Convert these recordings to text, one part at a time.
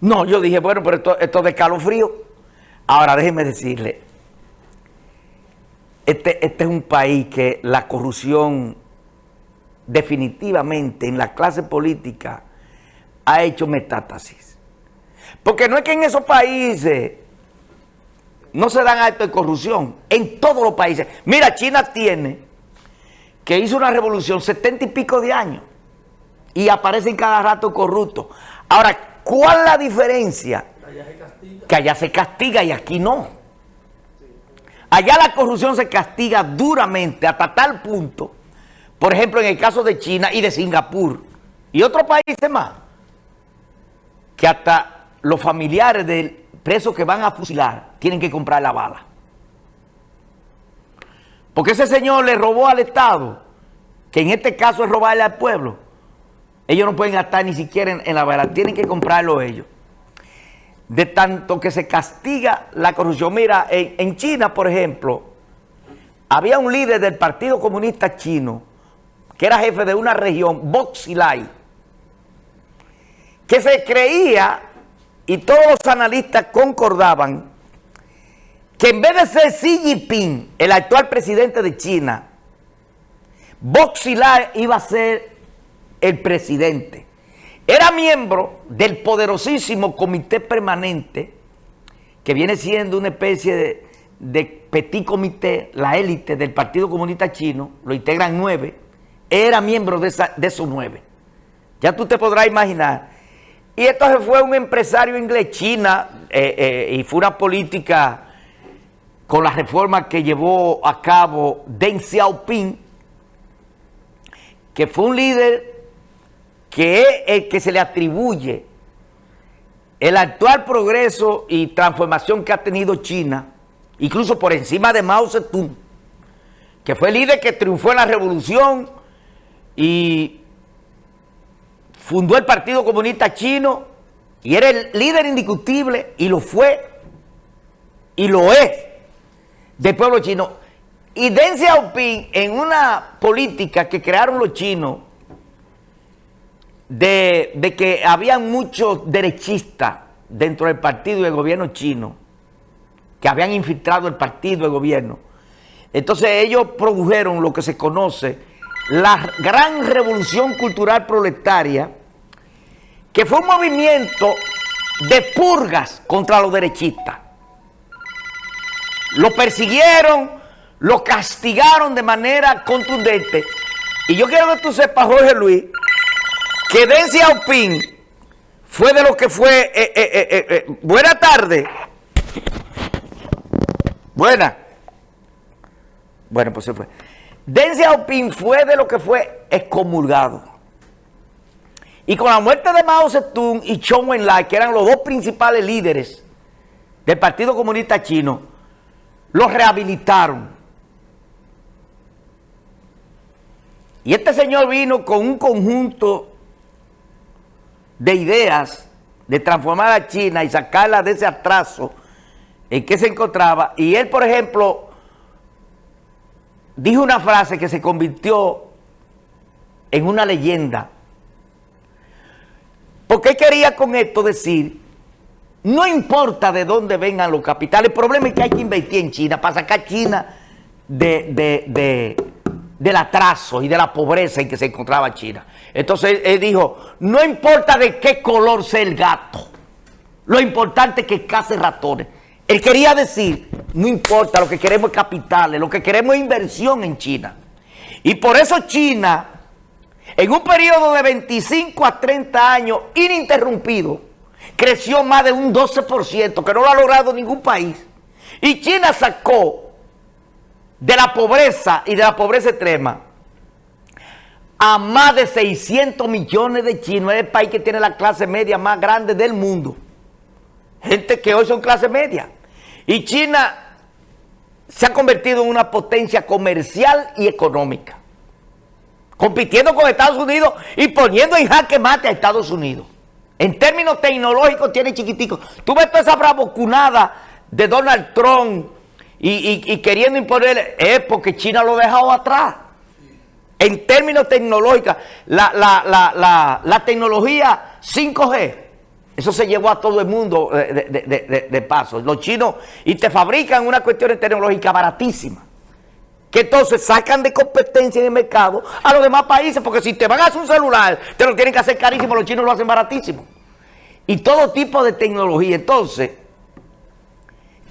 No, yo dije, bueno, pero esto, esto de calofrío. Ahora déjeme decirle, este, este es un país que la corrupción definitivamente en la clase política ha hecho metástasis. Porque no es que en esos países no se dan actos de corrupción, en todos los países. Mira, China tiene que hizo una revolución setenta y pico de años y aparecen cada rato corruptos. Ahora, ¿cuál es la diferencia? Que allá se castiga y aquí no. Allá la corrupción se castiga duramente hasta tal punto, por ejemplo, en el caso de China y de Singapur y otros países más, que hasta los familiares del preso que van a fusilar tienen que comprar la bala. Porque ese señor le robó al Estado, que en este caso es robarle al pueblo. Ellos no pueden gastar ni siquiera en, la bala, tienen que comprarlo ellos. De tanto que se castiga la corrupción. Mira, en, China, por ejemplo, había un líder del Partido Comunista Chino, que era jefe de una región, Boxilai, que se creía, y todos los analistas concordaban, que en vez de ser Xi Jinping, el actual presidente de China, Boxilai iba a ser el presidente. Era miembro del poderosísimo comité permanente, que viene siendo una especie de, petit comité, la élite del Partido Comunista Chino, lo integran nueve, era miembro de, esos nueve. Ya tú te podrás imaginar. Y entonces fue un empresario inglés, China, eh, eh, y fue una política con la reforma que llevó a cabo Deng Xiaoping, que fue un líder que es el que se le atribuye el actual progreso y transformación que ha tenido China, incluso por encima de Mao Zedong, que fue el líder que triunfó en la revolución y fundó el Partido Comunista Chino y era el líder indiscutible y lo fue y lo es del pueblo chino. Y Deng Xiaoping en una política que crearon los chinos de, que había muchos derechistas dentro del partido y del gobierno chino que habían infiltrado el partido el gobierno. Entonces ellos produjeron lo que se conoce la gran revolución cultural proletaria, que fue un movimiento de purgas contra los derechistas. Lo persiguieron, lo castigaron de manera contundente. Y yo quiero que tú sepas, Jorge Luis, que Deng Xiaoping fue de lo que fue... Eh, eh, eh, buena tarde. Buena. Bueno, pues se fue. Deng Xiaoping fue de lo que fue excomulgado. Y con la muerte de Mao Zedong y Chong Enlai, que eran los dos principales líderes del Partido Comunista Chino, los rehabilitaron. Y este señor vino con un conjunto de ideas de transformar a China y sacarla de ese atraso en que se encontraba. Y él, por ejemplo, dijo una frase que se convirtió en una leyenda. Porque él quería con esto decir, no importa de dónde vengan los capitales, el problema es que hay que invertir en China para sacar China de, de del atraso y de la pobreza en que se encontraba China. Entonces él dijo, no importa de qué color sea el gato, lo importante es que case ratones. Él quería decir, no importa, lo que queremos es capitales, lo que queremos es inversión en China. Y por eso China, en un periodo de 25 a 30 años ininterrumpido, creció más de un 12%, que no lo ha logrado ningún país. Y China sacó de la pobreza y de la pobreza extrema a más de 600 millones de chinos. Es el país que tiene la clase media más grande del mundo. Gente que hoy son clase media. Y China se ha convertido en una potencia comercial y económica. Compitiendo con Estados Unidos y poniendo en jaque mate a Estados Unidos. En términos tecnológicos tiene chiquitico. Tú ves toda esa bravocunada de Donald Trump y, queriendo imponer, es porque China lo ha dejado atrás. En términos tecnológicos, la, tecnología 5G Eso se llevó a todo el mundo eh, de, paso. Los chinos, y te fabrican una cuestión tecnológica baratísima. Que entonces sacan de competencia en el mercado a los demás países, porque si te van a hacer un celular, te lo tienen que hacer carísimo, los chinos lo hacen baratísimo. Y todo tipo de tecnología. Entonces,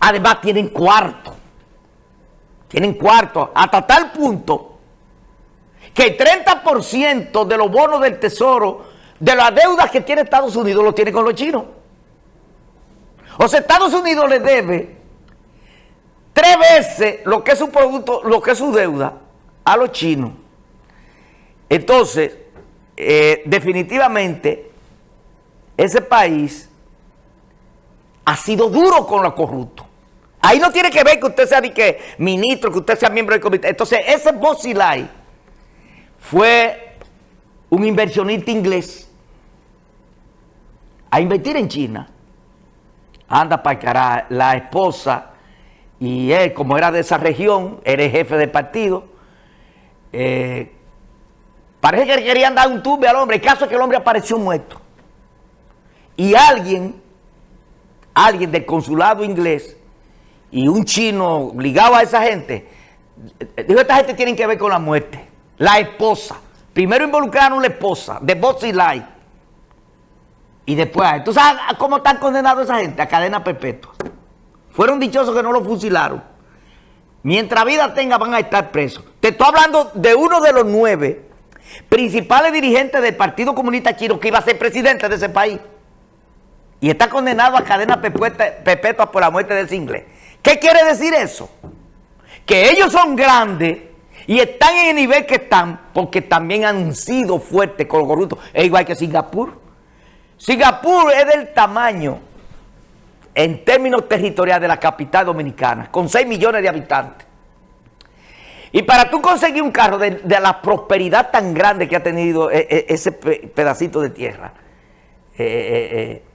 además tienen cuarto. Tienen cuarto. Hasta tal punto que el 30% de los bonos del tesoro, de las deudas que tiene Estados Unidos, lo tiene con los chinos. O sea, Estados Unidos le debe tres veces lo que es su producto, lo que es su deuda a los chinos. Entonces, eh, definitivamente, ese país ha sido duro con los corruptos. Ahí no tiene que ver que usted sea que ministro, que usted sea miembro del comité. Entonces, ese Bossilay fue un inversionista inglés a invertir en China. Anda para cara, la esposa y él, como era de esa región, era jefe del partido, eh, parece que querían dar un tube al hombre. El caso es que el hombre apareció muerto. Y alguien, alguien del consulado inglés y un chino ligado a esa gente, dijo, esta gente tiene que ver con la muerte la esposa. Primero involucraron la esposa de Botsy Light. Y después, ¿tú sabes cómo están condenados esa gente? A cadena perpetua. Fueron dichosos que no lo fusilaron. Mientras vida tenga van a estar presos. Te estoy hablando de uno de los nueve principales dirigentes del Partido Comunista Chino que iba a ser presidente de ese país. Y está condenado a cadena perpetua por la muerte de ese. ¿Qué quiere decir eso? Que ellos son grandes y están en el nivel que están porque también han sido fuertes con los corruptos. Es igual que Singapur. Singapur es del tamaño, en términos territoriales, de la capital dominicana, con 6 millones de habitantes. Y para tú conseguir un carro de, la prosperidad tan grande que ha tenido e, e, ese pedacito de tierra, eh, eh, eh,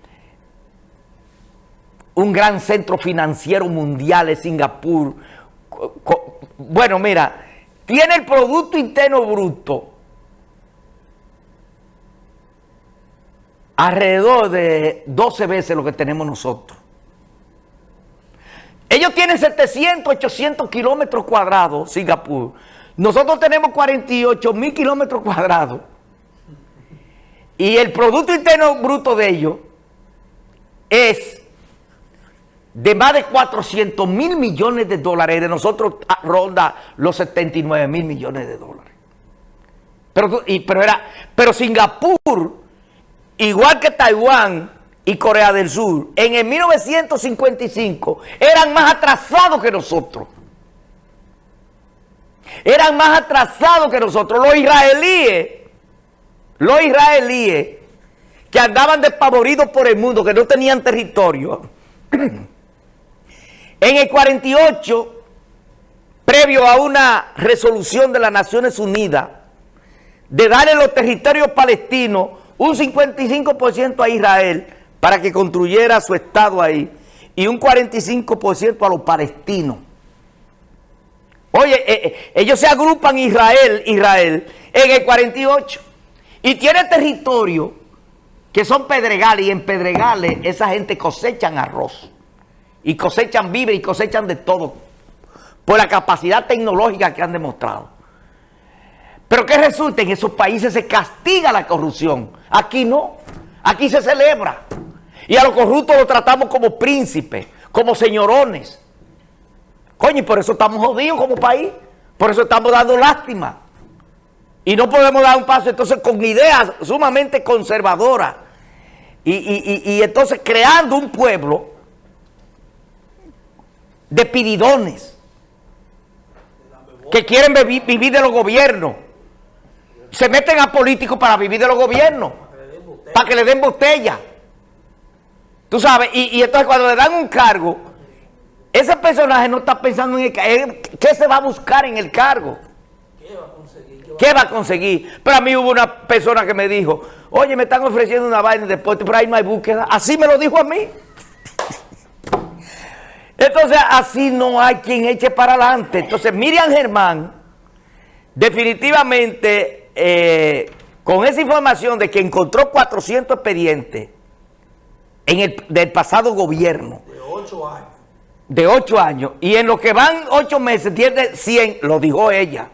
un gran centro financiero mundial es Singapur. Bueno, mira, tiene el Producto Interno Bruto alrededor de 12 veces lo que tenemos nosotros. Ellos tienen 700, 800 kilómetros cuadrados, Singapur. Nosotros tenemos 48 mil kilómetros cuadrados. Y el Producto Interno Bruto de ellos es de más de 400 mil millones de dólares, de nosotros ah, ronda los 79 mil millones de dólares. Pero, pero, era, pero Singapur, igual que Taiwán y Corea del Sur, en el 1955 eran más atrasados que nosotros. Eran más atrasados que nosotros. Los israelíes, los israelíes que andaban despavoridos por el mundo, que no tenían territorio, En el 48, previo a una resolución de las Naciones Unidas, de darle los territorios palestinos un 55% a Israel para que construyera su Estado ahí y un 45% a los palestinos. Oye, eh, eh, ellos se agrupan Israel, Israel, en el 48 y tiene territorio que son pedregales y en pedregales esa gente cosechan arroz y cosechan víveres y cosechan de todo por la capacidad tecnológica que han demostrado. Pero ¿qué resulta? En esos países se castiga la corrupción. Aquí no. Aquí se celebra. Y a los corruptos los tratamos como príncipes, como señorones. Coño, y por eso estamos jodidos como país. Por eso estamos dando lástima. Y no podemos dar un paso entonces con ideas sumamente conservadoras. y entonces creando un pueblo de piridones que quieren vivir de los gobiernos. Se meten a políticos para vivir de los gobiernos, para que le den botella. Tú sabes, y, entonces cuando le dan un cargo, ese personaje no está pensando en el, qué se va a buscar en el cargo. ¿Qué va a conseguir? ¿Qué va a conseguir? Pero a mí hubo una persona que me dijo, oye, me están ofreciendo una vaina de deporte, pero ahí no hay búsqueda. Así me lo dijo a mí. Entonces, así no hay quien eche para adelante. Entonces, Miriam Germán, definitivamente, eh, con esa información de que encontró 400 expedientes en el, del pasado gobierno. De ocho años. De ocho años. Y en lo que van ocho meses, tiene 100, lo dijo ella.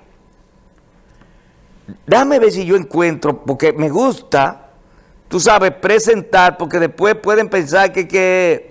Déjame ver si yo encuentro, porque me gusta, tú sabes, presentar, porque después pueden pensar que, que